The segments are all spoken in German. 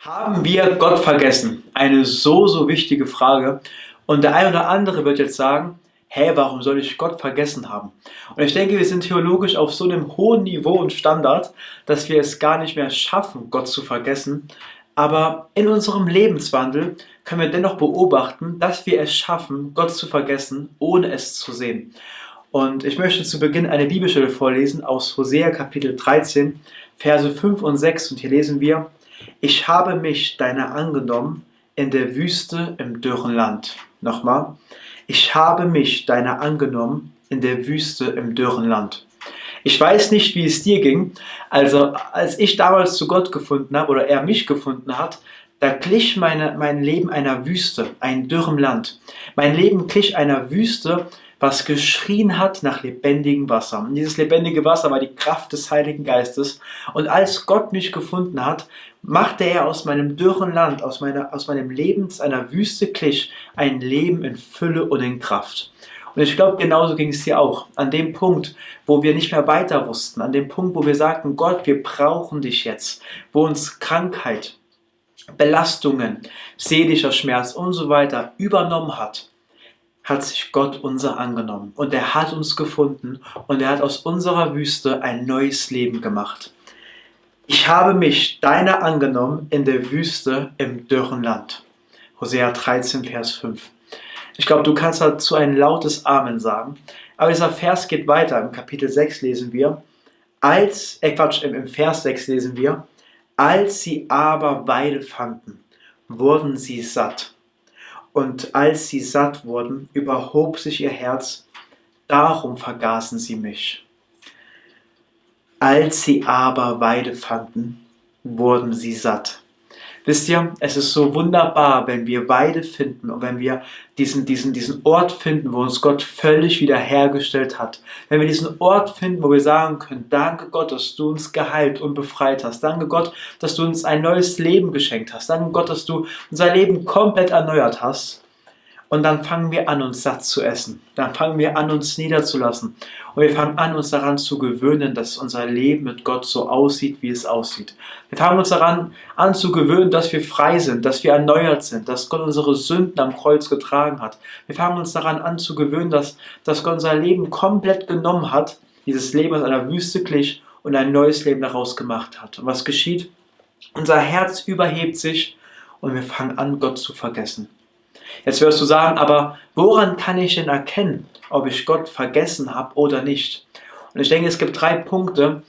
Haben wir Gott vergessen? Eine so, so wichtige Frage. Und der eine oder andere wird jetzt sagen, hä, warum soll ich Gott vergessen haben? Und ich denke, wir sind theologisch auf so einem hohen Niveau und Standard, dass wir es gar nicht mehr schaffen, Gott zu vergessen. Aber in unserem Lebenswandel können wir dennoch beobachten, dass wir es schaffen, Gott zu vergessen, ohne es zu sehen. Und ich möchte zu Beginn eine Bibelstelle vorlesen aus Hosea Kapitel 13, Verse 5 und 6. Und hier lesen wir, ich habe mich deiner angenommen in der Wüste im dürren Land. Nochmal. Ich habe mich deiner angenommen in der Wüste im dürren Land. Ich weiß nicht, wie es dir ging. Also, als ich damals zu Gott gefunden habe oder er mich gefunden hat, da glich meine, mein Leben einer Wüste, ein dürrem Land. Mein Leben glich einer Wüste, was geschrien hat nach lebendigem Wasser. Und dieses lebendige Wasser war die Kraft des Heiligen Geistes. Und als Gott mich gefunden hat, machte er aus meinem dürren Land, aus, meiner, aus meinem Leben, einer Wüste glich, ein Leben in Fülle und in Kraft. Und ich glaube, genauso ging es dir auch. An dem Punkt, wo wir nicht mehr weiter wussten, an dem Punkt, wo wir sagten, Gott, wir brauchen dich jetzt, wo uns Krankheit, Belastungen, seelischer Schmerz und so weiter übernommen hat, hat sich Gott unser angenommen und er hat uns gefunden und er hat aus unserer Wüste ein neues Leben gemacht. Ich habe mich deiner angenommen in der Wüste im dürren Land. Hosea 13, Vers 5. Ich glaube, du kannst dazu ein lautes Amen sagen. Aber dieser Vers geht weiter. Im Kapitel 6 lesen wir, als, äh Quatsch, im Vers 6 lesen wir, als sie aber Weide fanden, wurden sie satt und als sie satt wurden, überhob sich ihr Herz, darum vergaßen sie mich. Als sie aber Weide fanden, wurden sie satt. Wisst ihr, es ist so wunderbar, wenn wir Weide finden und wenn wir diesen, diesen, diesen Ort finden, wo uns Gott völlig wiederhergestellt hat. Wenn wir diesen Ort finden, wo wir sagen können, danke Gott, dass du uns geheilt und befreit hast. Danke Gott, dass du uns ein neues Leben geschenkt hast. Danke Gott, dass du unser Leben komplett erneuert hast. Und dann fangen wir an, uns satt zu essen. Dann fangen wir an, uns niederzulassen. Und wir fangen an, uns daran zu gewöhnen, dass unser Leben mit Gott so aussieht, wie es aussieht. Wir fangen uns daran an zu gewöhnen, dass wir frei sind, dass wir erneuert sind, dass Gott unsere Sünden am Kreuz getragen hat. Wir fangen uns daran an zu gewöhnen, dass, dass Gott unser Leben komplett genommen hat, dieses Leben aus einer Wüste glich und ein neues Leben daraus gemacht hat. Und was geschieht? Unser Herz überhebt sich und wir fangen an, Gott zu vergessen. Jetzt wirst du sagen, aber woran kann ich denn erkennen, ob ich Gott vergessen habe oder nicht? Und ich denke, es gibt drei Punkte,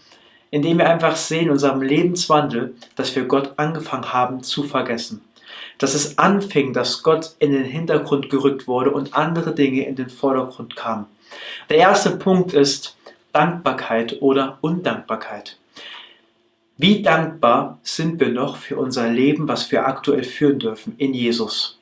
in denen wir einfach sehen in unserem Lebenswandel, dass wir Gott angefangen haben zu vergessen. Dass es anfing, dass Gott in den Hintergrund gerückt wurde und andere Dinge in den Vordergrund kamen. Der erste Punkt ist Dankbarkeit oder Undankbarkeit. Wie dankbar sind wir noch für unser Leben, was wir aktuell führen dürfen in Jesus?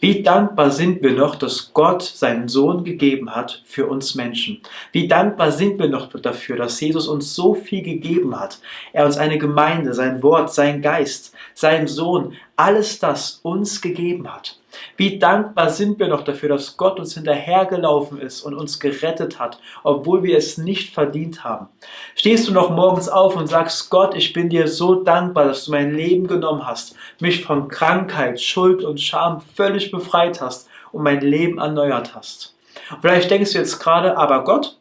Wie dankbar sind wir noch, dass Gott seinen Sohn gegeben hat für uns Menschen. Wie dankbar sind wir noch dafür, dass Jesus uns so viel gegeben hat. Er uns eine Gemeinde, sein Wort, sein Geist, seinen Sohn, alles das uns gegeben hat. Wie dankbar sind wir noch dafür, dass Gott uns hinterhergelaufen ist und uns gerettet hat, obwohl wir es nicht verdient haben. Stehst du noch morgens auf und sagst, Gott, ich bin dir so dankbar, dass du mein Leben genommen hast, mich von Krankheit, Schuld und Scham völlig befreit hast und mein Leben erneuert hast. Vielleicht denkst du jetzt gerade, aber Gott,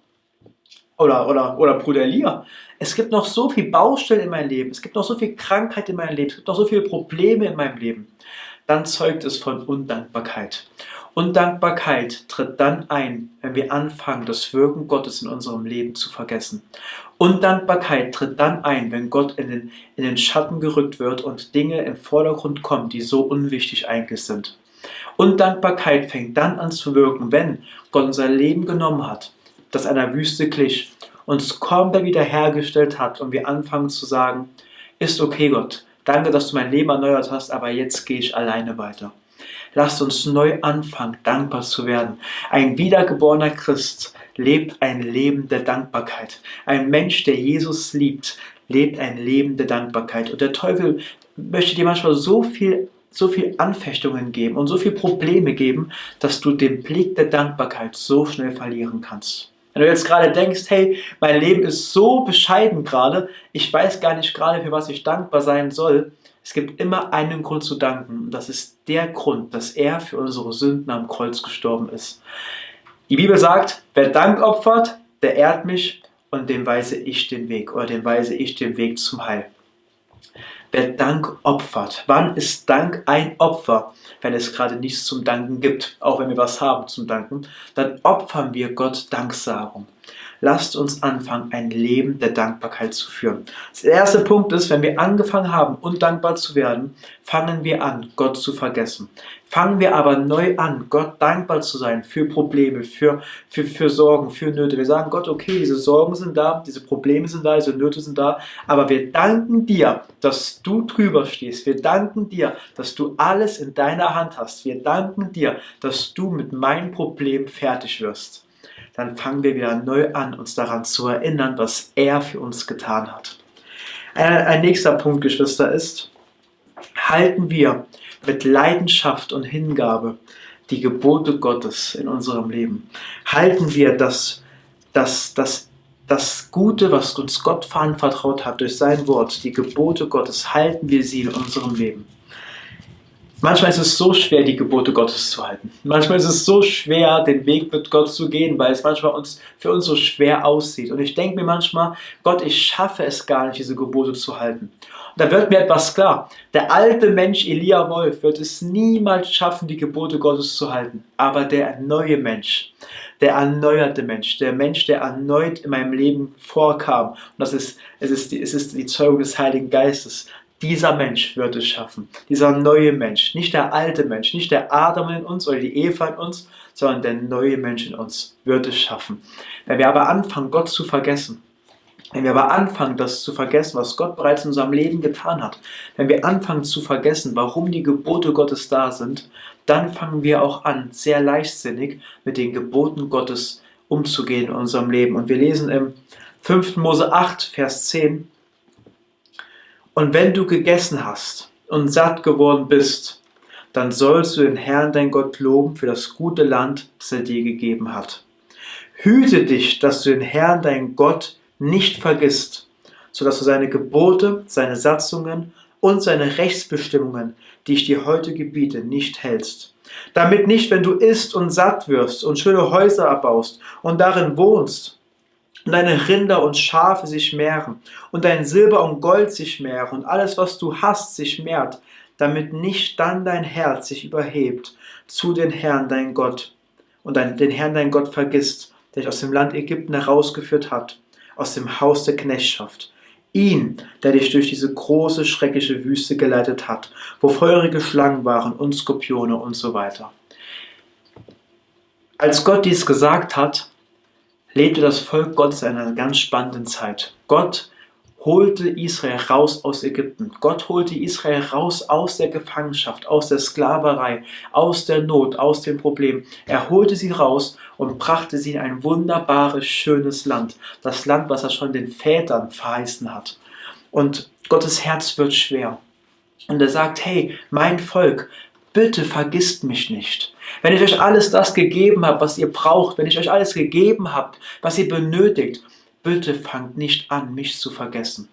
oder, oder, oder Bruder Elia, es gibt noch so viel Baustellen in meinem Leben, es gibt noch so viel Krankheit in meinem Leben, es gibt noch so viele Probleme in meinem Leben dann zeugt es von Undankbarkeit. Undankbarkeit tritt dann ein, wenn wir anfangen, das Wirken Gottes in unserem Leben zu vergessen. Undankbarkeit tritt dann ein, wenn Gott in den, in den Schatten gerückt wird und Dinge im Vordergrund kommen, die so unwichtig eigentlich sind. Undankbarkeit fängt dann an zu wirken, wenn Gott unser Leben genommen hat, das einer Wüste glich, uns komplett wiederhergestellt hat und wir anfangen zu sagen, ist okay Gott, Danke, dass du mein Leben erneuert hast, aber jetzt gehe ich alleine weiter. Lasst uns neu anfangen, dankbar zu werden. Ein wiedergeborener Christ lebt ein Leben der Dankbarkeit. Ein Mensch, der Jesus liebt, lebt ein Leben der Dankbarkeit. Und der Teufel möchte dir manchmal so viel so viel Anfechtungen geben und so viele Probleme geben, dass du den Blick der Dankbarkeit so schnell verlieren kannst. Wenn du jetzt gerade denkst, hey, mein Leben ist so bescheiden gerade, ich weiß gar nicht gerade, für was ich dankbar sein soll, Es gibt immer einen Grund zu danken und das ist der Grund, dass er für unsere Sünden am Kreuz gestorben ist. Die Bibel sagt, wer Dank opfert, der ehrt mich und dem weise ich den Weg oder dem weise ich den Weg zum Heil. Wer Dank opfert. Wann ist Dank ein Opfer? Wenn es gerade nichts zum Danken gibt, auch wenn wir was haben zum Danken, dann opfern wir Gott Danksagung. Lasst uns anfangen, ein Leben der Dankbarkeit zu führen. Der erste Punkt ist, wenn wir angefangen haben, undankbar zu werden, fangen wir an, Gott zu vergessen. Fangen wir aber neu an, Gott dankbar zu sein für Probleme, für, für, für Sorgen, für Nöte. Wir sagen Gott, okay, diese Sorgen sind da, diese Probleme sind da, diese Nöte sind da, aber wir danken dir, dass du drüber stehst. Wir danken dir, dass du alles in deiner Hand hast. Wir danken dir, dass du mit meinem Problem fertig wirst dann fangen wir wieder neu an, uns daran zu erinnern, was er für uns getan hat. Ein, ein nächster Punkt, Geschwister, ist, halten wir mit Leidenschaft und Hingabe die Gebote Gottes in unserem Leben. Halten wir das, das, das, das Gute, was uns Gott verantwortet hat durch sein Wort, die Gebote Gottes, halten wir sie in unserem Leben. Manchmal ist es so schwer, die Gebote Gottes zu halten. Manchmal ist es so schwer, den Weg mit Gott zu gehen, weil es manchmal uns, für uns so schwer aussieht. Und ich denke mir manchmal, Gott, ich schaffe es gar nicht, diese Gebote zu halten. Und da wird mir etwas klar. Der alte Mensch Elia Wolf wird es niemals schaffen, die Gebote Gottes zu halten. Aber der neue Mensch, der erneuerte Mensch, der Mensch, der erneut in meinem Leben vorkam, und das ist, es ist, die, es ist die Zeugung des Heiligen Geistes, dieser Mensch wird es schaffen. Dieser neue Mensch. Nicht der alte Mensch, nicht der Adam in uns oder die Eva in uns, sondern der neue Mensch in uns wird es schaffen. Wenn wir aber anfangen, Gott zu vergessen, wenn wir aber anfangen, das zu vergessen, was Gott bereits in unserem Leben getan hat, wenn wir anfangen zu vergessen, warum die Gebote Gottes da sind, dann fangen wir auch an, sehr leichtsinnig mit den Geboten Gottes umzugehen in unserem Leben. Und wir lesen im 5. Mose 8, Vers 10, und wenn du gegessen hast und satt geworden bist, dann sollst du den Herrn dein Gott loben für das gute Land, das er dir gegeben hat. Hüte dich, dass du den Herrn dein Gott nicht vergisst, sodass du seine Gebote, seine Satzungen und seine Rechtsbestimmungen, die ich dir heute gebiete, nicht hältst. Damit nicht, wenn du isst und satt wirst und schöne Häuser erbaust und darin wohnst, und deine Rinder und Schafe sich mehren und dein Silber und Gold sich mehren und alles, was du hast, sich mehrt, damit nicht dann dein Herz sich überhebt zu den Herrn dein Gott und den Herrn dein Gott vergisst, der dich aus dem Land Ägypten herausgeführt hat, aus dem Haus der Knechtschaft. Ihn, der dich durch diese große, schreckliche Wüste geleitet hat, wo feurige Schlangen waren und Skorpione und so weiter. Als Gott dies gesagt hat, lebte das Volk Gottes in einer ganz spannenden Zeit. Gott holte Israel raus aus Ägypten. Gott holte Israel raus aus der Gefangenschaft, aus der Sklaverei, aus der Not, aus dem Problem. Er holte sie raus und brachte sie in ein wunderbares, schönes Land. Das Land, was er schon den Vätern verheißen hat. Und Gottes Herz wird schwer. Und er sagt, hey, mein Volk, bitte vergisst mich nicht. Wenn ich euch alles das gegeben habe, was ihr braucht, wenn ich euch alles gegeben habe, was ihr benötigt, bitte fangt nicht an, mich zu vergessen.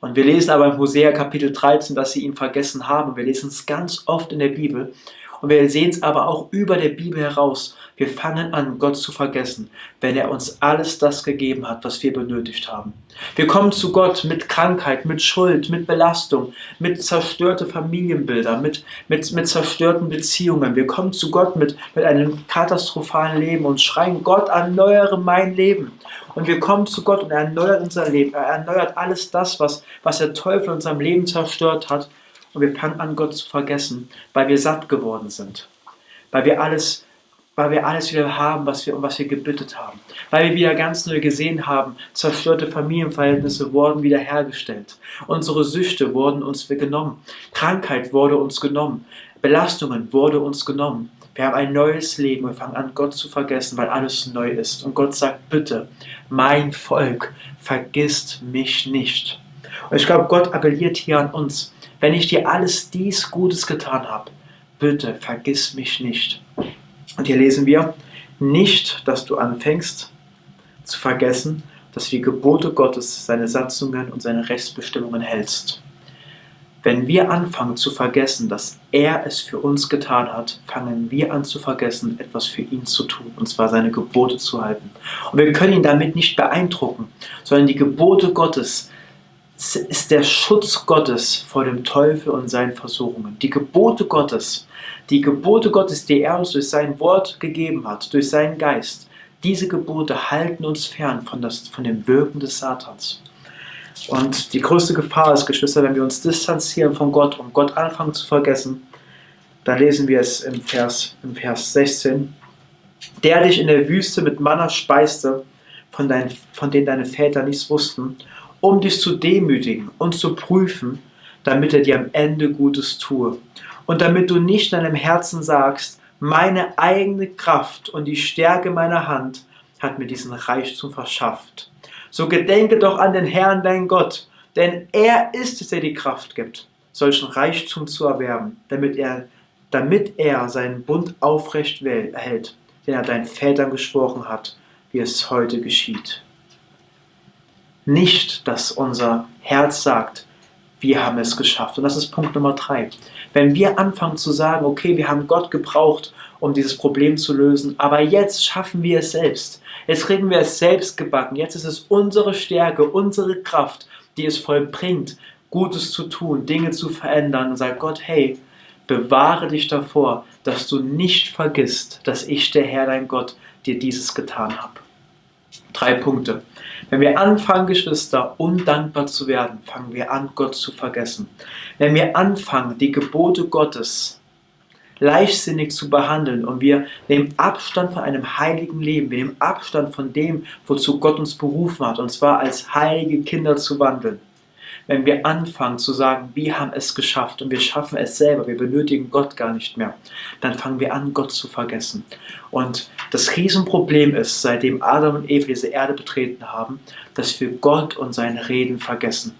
Und wir lesen aber im Hosea Kapitel 13, dass sie ihn vergessen haben. Wir lesen es ganz oft in der Bibel. Und wir sehen es aber auch über der Bibel heraus. Wir fangen an, Gott zu vergessen, wenn er uns alles das gegeben hat, was wir benötigt haben. Wir kommen zu Gott mit Krankheit, mit Schuld, mit Belastung, mit zerstörten Familienbildern, mit, mit, mit zerstörten Beziehungen. Wir kommen zu Gott mit, mit einem katastrophalen Leben und schreien, Gott, erneuere mein Leben. Und wir kommen zu Gott und er erneuert unser Leben. Er erneuert alles das, was, was der Teufel in unserem Leben zerstört hat und wir fangen an, Gott zu vergessen, weil wir satt geworden sind. Weil wir alles, weil wir alles wieder haben, was wir, um was wir gebittet haben. Weil wir wieder ganz neu gesehen haben, zerstörte Familienverhältnisse wurden wiederhergestellt. Unsere Süchte wurden uns genommen. Krankheit wurde uns genommen. Belastungen wurde uns genommen. Wir haben ein neues Leben und fangen an, Gott zu vergessen, weil alles neu ist. Und Gott sagt, bitte, mein Volk, vergisst mich nicht. Und ich glaube, Gott appelliert hier an uns, wenn ich dir alles dies Gutes getan habe, bitte vergiss mich nicht. Und hier lesen wir, nicht, dass du anfängst zu vergessen, dass du die Gebote Gottes, seine Satzungen und seine Rechtsbestimmungen hältst. Wenn wir anfangen zu vergessen, dass er es für uns getan hat, fangen wir an zu vergessen, etwas für ihn zu tun, und zwar seine Gebote zu halten. Und wir können ihn damit nicht beeindrucken, sondern die Gebote Gottes ist der Schutz Gottes vor dem Teufel und seinen Versuchungen. Die Gebote Gottes, die Gebote Gottes, die er uns durch sein Wort gegeben hat, durch seinen Geist, diese Gebote halten uns fern von, das, von dem Wirken des Satans. Und die größte Gefahr ist, Geschwister, wenn wir uns distanzieren von Gott und Gott anfangen zu vergessen, da lesen wir es im Vers, im Vers 16, der dich in der Wüste mit Manna speiste, von, dein, von denen deine Väter nichts wussten, um dich zu demütigen und zu prüfen, damit er dir am Ende Gutes tue. Und damit du nicht deinem Herzen sagst, meine eigene Kraft und die Stärke meiner Hand hat mir diesen Reichtum verschafft. So gedenke doch an den Herrn, dein Gott, denn er ist es, der die Kraft gibt, solchen Reichtum zu erwerben, damit er, damit er seinen Bund aufrecht erhält, den er deinen Vätern gesprochen hat, wie es heute geschieht. Nicht, dass unser Herz sagt, wir haben es geschafft. Und das ist Punkt Nummer drei. Wenn wir anfangen zu sagen, okay, wir haben Gott gebraucht, um dieses Problem zu lösen, aber jetzt schaffen wir es selbst. Jetzt kriegen wir es selbst gebacken. Jetzt ist es unsere Stärke, unsere Kraft, die es vollbringt, Gutes zu tun, Dinge zu verändern und sagt Gott, hey, bewahre dich davor, dass du nicht vergisst, dass ich, der Herr, dein Gott, dir dieses getan habe. Drei Punkte. Wenn wir anfangen, Geschwister, undankbar zu werden, fangen wir an, Gott zu vergessen. Wenn wir anfangen, die Gebote Gottes leichtsinnig zu behandeln und wir nehmen Abstand von einem heiligen Leben, wir nehmen Abstand von dem, wozu Gott uns berufen hat, und zwar als heilige Kinder zu wandeln, wenn wir anfangen zu sagen, wir haben es geschafft und wir schaffen es selber, wir benötigen Gott gar nicht mehr, dann fangen wir an, Gott zu vergessen. Und das Riesenproblem ist, seitdem Adam und Eva diese Erde betreten haben, dass wir Gott und seine Reden vergessen.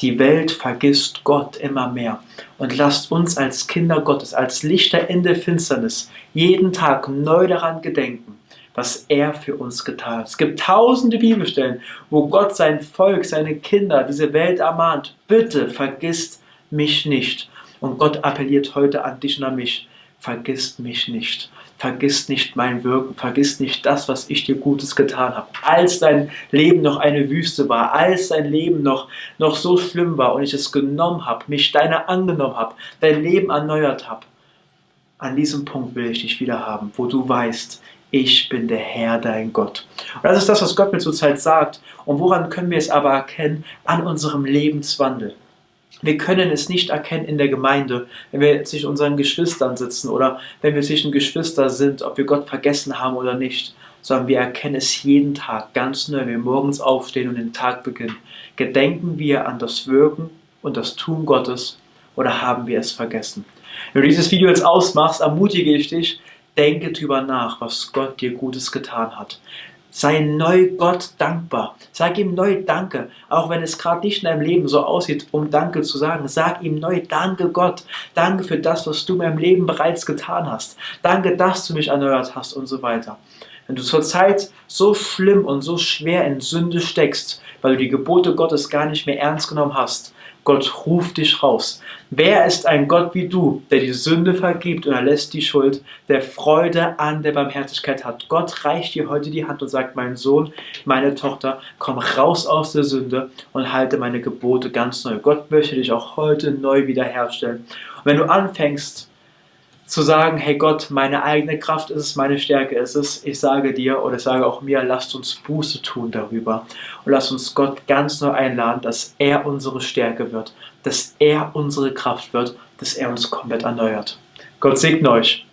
Die Welt vergisst Gott immer mehr. Und lasst uns als Kinder Gottes, als Lichter in der Finsternis, jeden Tag neu daran gedenken, was er für uns getan hat. Es gibt tausende Bibelstellen, wo Gott sein Volk, seine Kinder, diese Welt ermahnt, bitte vergisst mich nicht. Und Gott appelliert heute an dich und an mich, vergisst mich nicht. Vergiss nicht mein Wirken, vergiss nicht das, was ich dir Gutes getan habe. Als dein Leben noch eine Wüste war, als dein Leben noch, noch so schlimm war und ich es genommen habe, mich deiner angenommen habe, dein Leben erneuert habe, an diesem Punkt will ich dich wieder haben, wo du weißt, ich bin der Herr, dein Gott. Und das ist das, was Gott mir zurzeit sagt. Und woran können wir es aber erkennen? An unserem Lebenswandel. Wir können es nicht erkennen in der Gemeinde, wenn wir zwischen unseren Geschwistern sitzen oder wenn wir zwischen Geschwistern sind, ob wir Gott vergessen haben oder nicht, sondern wir erkennen es jeden Tag ganz neu, wenn wir morgens aufstehen und den Tag beginnen. Gedenken wir an das Wirken und das Tun Gottes oder haben wir es vergessen? Wenn du dieses Video jetzt ausmachst, ermutige ich dich, denke darüber nach, was Gott dir Gutes getan hat. Sei neu Gott dankbar. Sag ihm neu Danke. Auch wenn es gerade nicht in deinem Leben so aussieht, um Danke zu sagen. Sag ihm neu Danke Gott. Danke für das, was du in meinem Leben bereits getan hast. Danke, dass du mich erneuert hast und so weiter. Wenn du zurzeit so schlimm und so schwer in Sünde steckst, weil du die Gebote Gottes gar nicht mehr ernst genommen hast, Gott ruft dich raus. Wer ist ein Gott wie du, der die Sünde vergibt und erlässt die Schuld, der Freude an der Barmherzigkeit hat? Gott reicht dir heute die Hand und sagt, mein Sohn, meine Tochter, komm raus aus der Sünde und halte meine Gebote ganz neu. Gott möchte dich auch heute neu wiederherstellen. Und wenn du anfängst, zu sagen, hey Gott, meine eigene Kraft ist es, meine Stärke ist es. Ich sage dir oder ich sage auch mir, lasst uns Buße tun darüber und lasst uns Gott ganz neu einladen, dass er unsere Stärke wird, dass er unsere Kraft wird, dass er uns komplett erneuert. Gott segne euch.